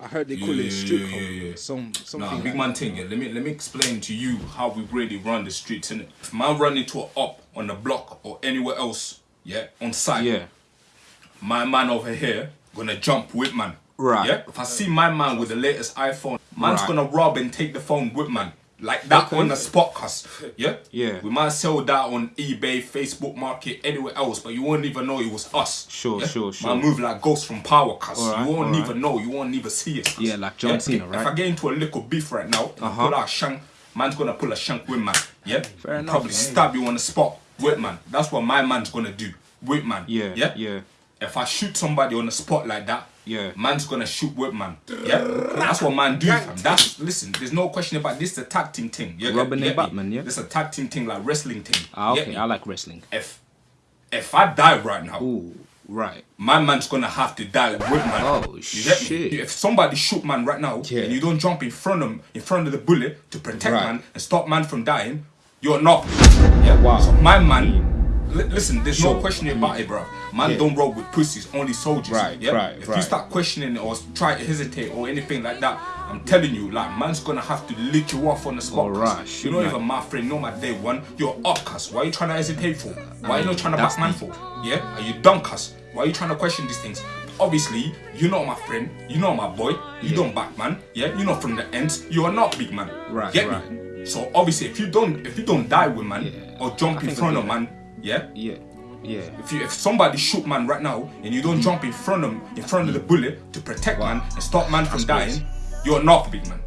I heard they call Yeah, it street yeah, code. yeah, yeah. Some something. Nah, like big man thing. Yeah. Let me let me explain to you how we really run the streets. And if man run into a up on the block or anywhere else, yeah, on sight, Yeah. my man over here gonna jump with man. Right. Yeah. If I see my man with the latest iPhone, man's Right. gonna rob and take the phone with man. Like that on the spot, cuz. Yeah? Yeah. We might sell that on eBay, Facebook Market, anywhere else, but you won't even know it was us. Sure, yeah? sure, sure. Man move like ghost from power, cuz. Alright, you won't alright. even know, you won't even see it. cuz. Yeah, like John Cena, If right? I get into a little beef right now, and Uh-huh. pull out a shank, man's gonna pull a shank with man. Yeah? Fair enough, Probably man. stab you on the spot with man. That's what my man's gonna do. With man. Yeah. Yeah? Yeah. If I shoot somebody on the spot like that, Yeah. man's gonna shoot with man. Yeah, that's what man do. Fam. That's listen. There's no question about this. The tag team thing. Yeah, Robin and? Batman, yeah? This a tag team thing like wrestling thing. Ah, okay. I like wrestling. If if I die right now, Ooh, right. my man's gonna have to die with man. Oh, shit. If somebody shoot man right now Yeah. and you don't jump in front of him, in front of the bullet to protect Right. man and stop man from dying, you're not. Yeah. Wow. So my man. Li- Listen, there's no Sure. question about it, bro. Man Yeah. don't roll with pussies, only soldiers. Right, yeah? right, If right. you start questioning or try to hesitate or anything like that, I'm telling you, like, man's gonna have to lick you off on the spot. Alright, You're not man. even my friend, you're my day one. You're up, cuz. Why are you trying to hesitate for? Why are you not trying to back man for? Yeah? Are you cuz? Why are you trying to question these things? Obviously, you're not my friend, you're not my boy, you don't back man, yeah? You're not from the ends, you are not big man. Right, Get right. me? So obviously if you don't if you don't die with man Yeah. or jump I in front of man, yeah? Yeah. Yeah. If you if somebody shoot man right now and you don't jump in front of in front of the bullet to protect man and stop man from That's crazy. dying, you're not big man.